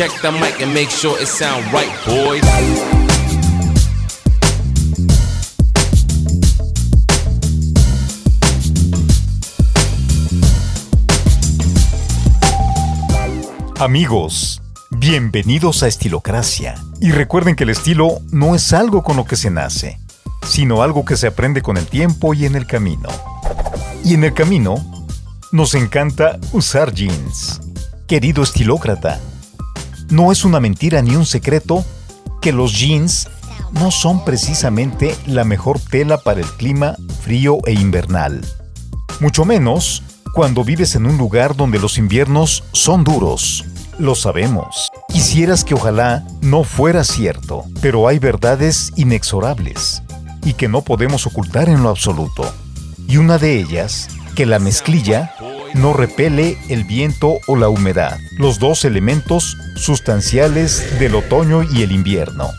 Check the mic and make sure it sound right, boys. Amigos, bienvenidos a Estilocracia. Y recuerden que el estilo no es algo con lo que se nace, sino algo que se aprende con el tiempo y en el camino. Y en el camino, nos encanta usar jeans. Querido estilócrata, no es una mentira ni un secreto que los jeans no son precisamente la mejor tela para el clima frío e invernal. Mucho menos cuando vives en un lugar donde los inviernos son duros. Lo sabemos. Quisieras que ojalá no fuera cierto, pero hay verdades inexorables y que no podemos ocultar en lo absoluto. Y una de ellas, que la mezclilla no repele el viento o la humedad, los dos elementos sustanciales del otoño y el invierno.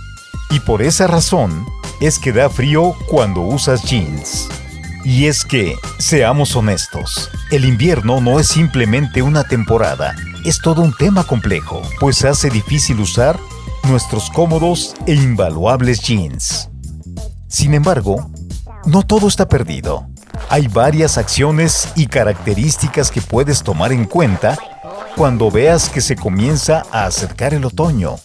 Y por esa razón es que da frío cuando usas jeans. Y es que, seamos honestos, el invierno no es simplemente una temporada, es todo un tema complejo, pues hace difícil usar nuestros cómodos e invaluables jeans. Sin embargo, no todo está perdido. Hay varias acciones y características que puedes tomar en cuenta cuando veas que se comienza a acercar el otoño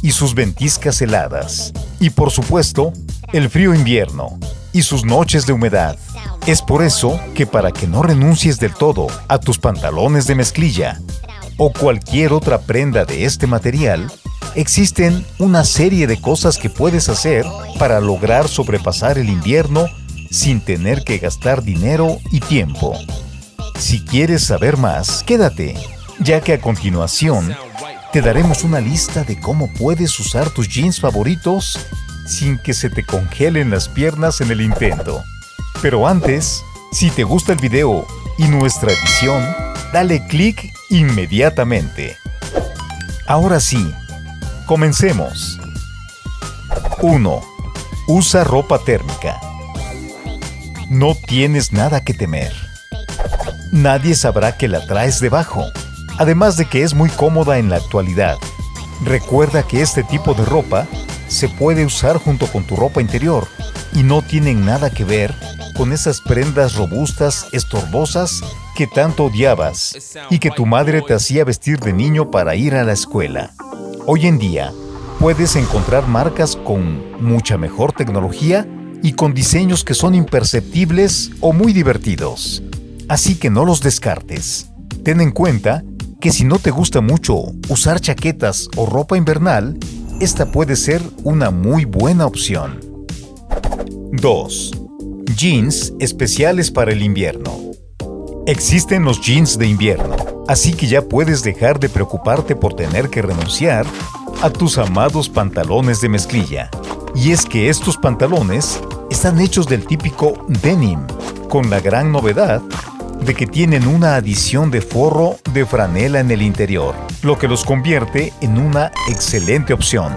y sus ventiscas heladas. Y por supuesto, el frío invierno y sus noches de humedad. Es por eso que para que no renuncies del todo a tus pantalones de mezclilla o cualquier otra prenda de este material, existen una serie de cosas que puedes hacer para lograr sobrepasar el invierno sin tener que gastar dinero y tiempo. Si quieres saber más, quédate, ya que a continuación te daremos una lista de cómo puedes usar tus jeans favoritos sin que se te congelen las piernas en el intento. Pero antes, si te gusta el video y nuestra edición, dale clic inmediatamente. Ahora sí, comencemos. 1. Usa ropa térmica no tienes nada que temer. Nadie sabrá que la traes debajo, además de que es muy cómoda en la actualidad. Recuerda que este tipo de ropa se puede usar junto con tu ropa interior y no tienen nada que ver con esas prendas robustas, estorbosas que tanto odiabas y que tu madre te hacía vestir de niño para ir a la escuela. Hoy en día, puedes encontrar marcas con mucha mejor tecnología y con diseños que son imperceptibles o muy divertidos. Así que no los descartes. Ten en cuenta que si no te gusta mucho usar chaquetas o ropa invernal, esta puede ser una muy buena opción. 2. Jeans especiales para el invierno. Existen los jeans de invierno, así que ya puedes dejar de preocuparte por tener que renunciar a tus amados pantalones de mezclilla. Y es que estos pantalones están hechos del típico denim, con la gran novedad de que tienen una adición de forro de franela en el interior, lo que los convierte en una excelente opción.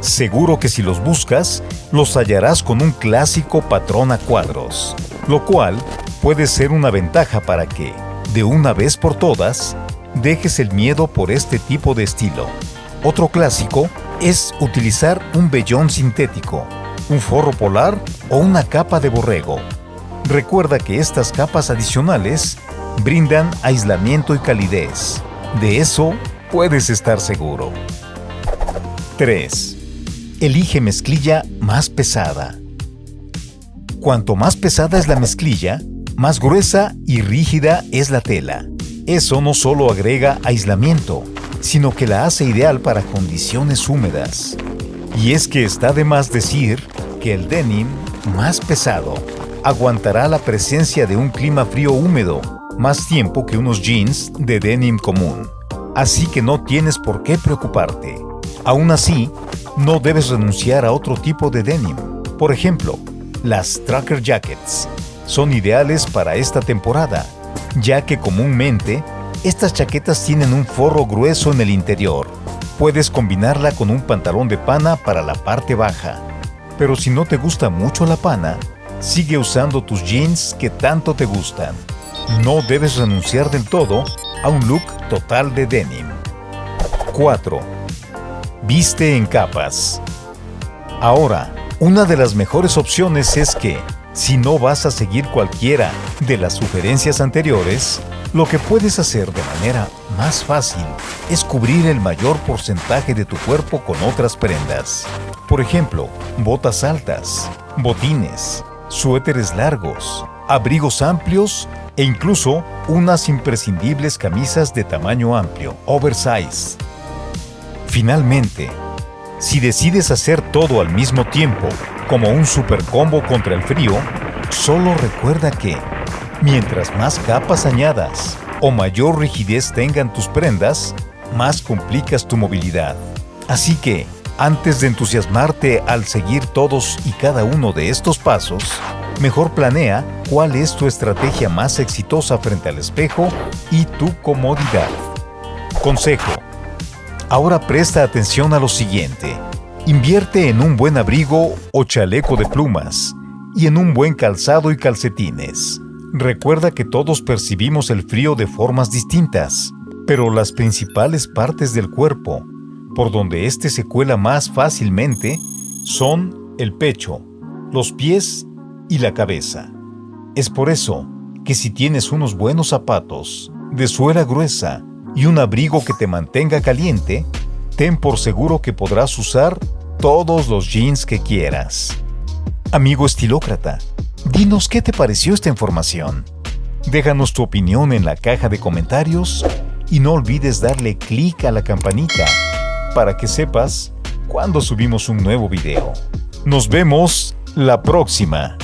Seguro que si los buscas, los hallarás con un clásico patrón a cuadros, lo cual puede ser una ventaja para que, de una vez por todas, dejes el miedo por este tipo de estilo. Otro clásico es utilizar un vellón sintético, un forro polar o una capa de borrego. Recuerda que estas capas adicionales brindan aislamiento y calidez. De eso puedes estar seguro. 3. Elige mezclilla más pesada. Cuanto más pesada es la mezclilla, más gruesa y rígida es la tela. Eso no solo agrega aislamiento, sino que la hace ideal para condiciones húmedas. Y es que está de más decir que el denim más pesado aguantará la presencia de un clima frío húmedo más tiempo que unos jeans de denim común. Así que no tienes por qué preocuparte. Aún así, no debes renunciar a otro tipo de denim. Por ejemplo, las tracker jackets son ideales para esta temporada, ya que comúnmente estas chaquetas tienen un forro grueso en el interior. Puedes combinarla con un pantalón de pana para la parte baja. Pero si no te gusta mucho la pana, sigue usando tus jeans que tanto te gustan. No debes renunciar del todo a un look total de denim. 4. Viste en capas. Ahora, una de las mejores opciones es que, si no vas a seguir cualquiera de las sugerencias anteriores, lo que puedes hacer de manera más fácil es cubrir el mayor porcentaje de tu cuerpo con otras prendas. Por ejemplo, botas altas, botines, suéteres largos, abrigos amplios e incluso unas imprescindibles camisas de tamaño amplio, oversize. Finalmente, si decides hacer todo al mismo tiempo, como un super combo contra el frío, solo recuerda que, mientras más capas añadas o mayor rigidez tengan tus prendas, más complicas tu movilidad. Así que, antes de entusiasmarte al seguir todos y cada uno de estos pasos, mejor planea cuál es tu estrategia más exitosa frente al espejo y tu comodidad. Consejo. Ahora presta atención a lo siguiente. Invierte en un buen abrigo o chaleco de plumas y en un buen calzado y calcetines. Recuerda que todos percibimos el frío de formas distintas, pero las principales partes del cuerpo, por donde éste se cuela más fácilmente, son el pecho, los pies y la cabeza. Es por eso que si tienes unos buenos zapatos, de suela gruesa y un abrigo que te mantenga caliente, ten por seguro que podrás usar todos los jeans que quieras. Amigo estilócrata, dinos qué te pareció esta información. Déjanos tu opinión en la caja de comentarios y no olvides darle clic a la campanita para que sepas cuando subimos un nuevo video. Nos vemos la próxima.